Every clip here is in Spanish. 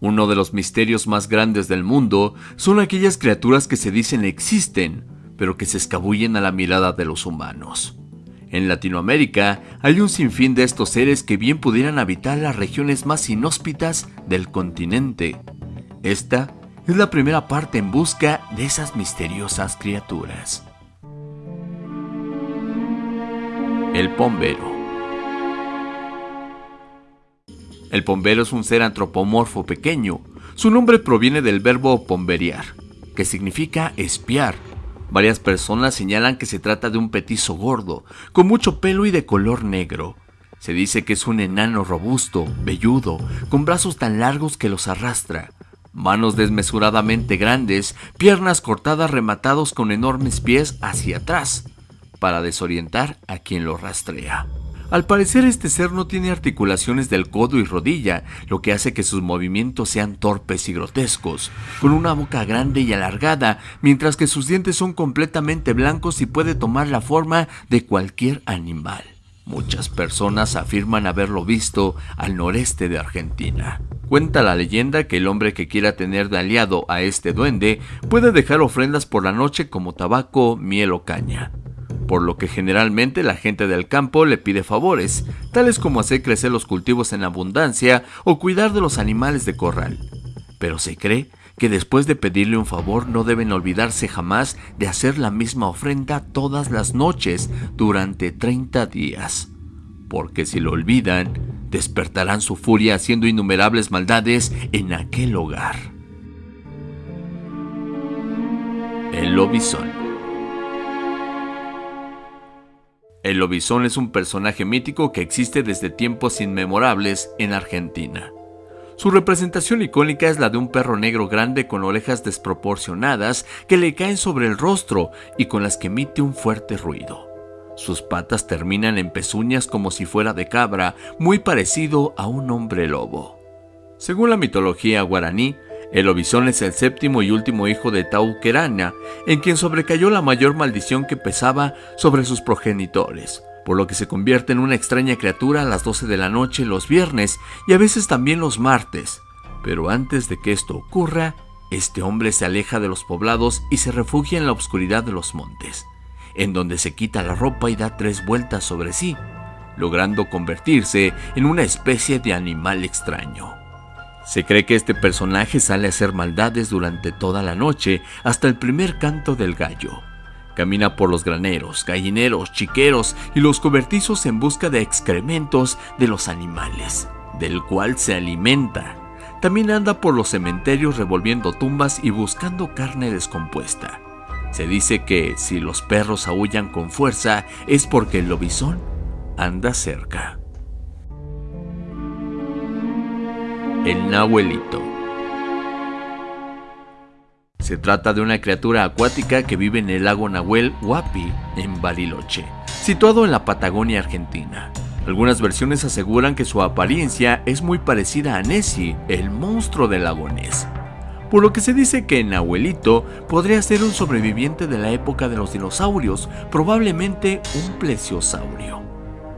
Uno de los misterios más grandes del mundo son aquellas criaturas que se dicen existen, pero que se escabullen a la mirada de los humanos. En Latinoamérica hay un sinfín de estos seres que bien pudieran habitar las regiones más inhóspitas del continente. Esta es la primera parte en busca de esas misteriosas criaturas. El pombero. El pombero es un ser antropomorfo pequeño. Su nombre proviene del verbo pomberear, que significa espiar. Varias personas señalan que se trata de un petizo gordo, con mucho pelo y de color negro. Se dice que es un enano robusto, velludo, con brazos tan largos que los arrastra, manos desmesuradamente grandes, piernas cortadas rematados con enormes pies hacia atrás, para desorientar a quien lo rastrea. Al parecer este ser no tiene articulaciones del codo y rodilla, lo que hace que sus movimientos sean torpes y grotescos, con una boca grande y alargada, mientras que sus dientes son completamente blancos y puede tomar la forma de cualquier animal. Muchas personas afirman haberlo visto al noreste de Argentina. Cuenta la leyenda que el hombre que quiera tener de aliado a este duende puede dejar ofrendas por la noche como tabaco, miel o caña por lo que generalmente la gente del campo le pide favores, tales como hacer crecer los cultivos en abundancia o cuidar de los animales de corral. Pero se cree que después de pedirle un favor no deben olvidarse jamás de hacer la misma ofrenda todas las noches durante 30 días, porque si lo olvidan, despertarán su furia haciendo innumerables maldades en aquel hogar. El lobizón El lobizón es un personaje mítico que existe desde tiempos inmemorables en Argentina. Su representación icónica es la de un perro negro grande con orejas desproporcionadas que le caen sobre el rostro y con las que emite un fuerte ruido. Sus patas terminan en pezuñas como si fuera de cabra, muy parecido a un hombre lobo. Según la mitología guaraní, el lobizón es el séptimo y último hijo de Tauquerana, en quien sobrecayó la mayor maldición que pesaba sobre sus progenitores, por lo que se convierte en una extraña criatura a las 12 de la noche los viernes y a veces también los martes. Pero antes de que esto ocurra, este hombre se aleja de los poblados y se refugia en la oscuridad de los montes, en donde se quita la ropa y da tres vueltas sobre sí, logrando convertirse en una especie de animal extraño. Se cree que este personaje sale a hacer maldades durante toda la noche hasta el primer canto del gallo. Camina por los graneros, gallineros, chiqueros y los cobertizos en busca de excrementos de los animales, del cual se alimenta. También anda por los cementerios revolviendo tumbas y buscando carne descompuesta. Se dice que si los perros aullan con fuerza es porque el lobizón anda cerca. El Nahuelito. Se trata de una criatura acuática que vive en el lago Nahuel Huapi, en Bariloche, situado en la Patagonia Argentina. Algunas versiones aseguran que su apariencia es muy parecida a Nessie, el monstruo del lago Ness. Por lo que se dice que Nahuelito podría ser un sobreviviente de la época de los dinosaurios, probablemente un plesiosaurio.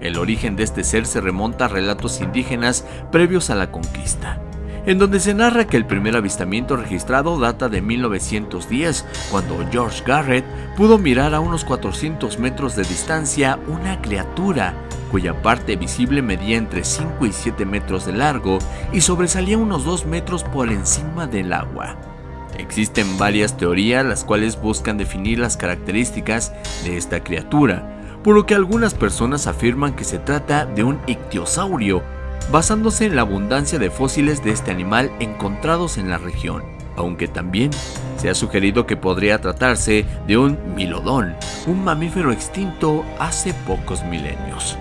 El origen de este ser se remonta a relatos indígenas previos a la conquista, en donde se narra que el primer avistamiento registrado data de 1910, cuando George Garrett pudo mirar a unos 400 metros de distancia una criatura cuya parte visible medía entre 5 y 7 metros de largo y sobresalía unos 2 metros por encima del agua. Existen varias teorías las cuales buscan definir las características de esta criatura, por lo que algunas personas afirman que se trata de un ictiosaurio, basándose en la abundancia de fósiles de este animal encontrados en la región, aunque también se ha sugerido que podría tratarse de un milodón, un mamífero extinto hace pocos milenios.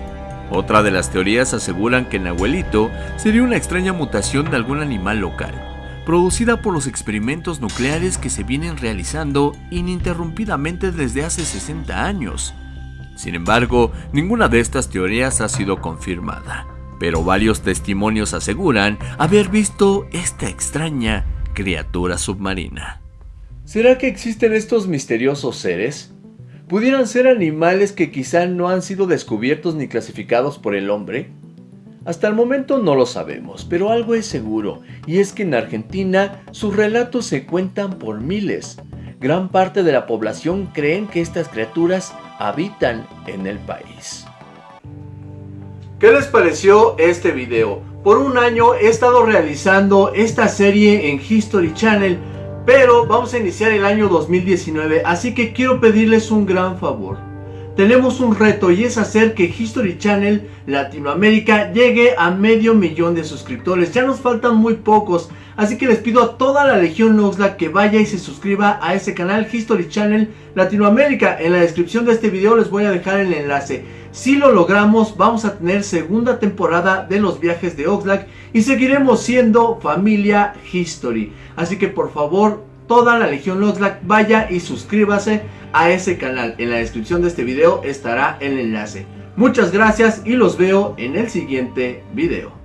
Otra de las teorías aseguran que Nahuelito sería una extraña mutación de algún animal local, producida por los experimentos nucleares que se vienen realizando ininterrumpidamente desde hace 60 años, sin embargo, ninguna de estas teorías ha sido confirmada, pero varios testimonios aseguran haber visto esta extraña criatura submarina. ¿Será que existen estos misteriosos seres? ¿Pudieran ser animales que quizá no han sido descubiertos ni clasificados por el hombre? Hasta el momento no lo sabemos, pero algo es seguro, y es que en Argentina sus relatos se cuentan por miles. Gran parte de la población creen que estas criaturas habitan en el país. ¿Qué les pareció este video? Por un año he estado realizando esta serie en History Channel, pero vamos a iniciar el año 2019, así que quiero pedirles un gran favor. Tenemos un reto y es hacer que History Channel Latinoamérica llegue a medio millón de suscriptores. Ya nos faltan muy pocos, así que les pido a toda la Legión Noxla que vaya y se suscriba a ese canal History Channel Latinoamérica. En la descripción de este video les voy a dejar el enlace. Si lo logramos, vamos a tener segunda temporada de los viajes de Oxlack y seguiremos siendo familia History. Así que por favor, toda la Legión Oxlack vaya y suscríbase a ese canal. En la descripción de este video estará el enlace. Muchas gracias y los veo en el siguiente video.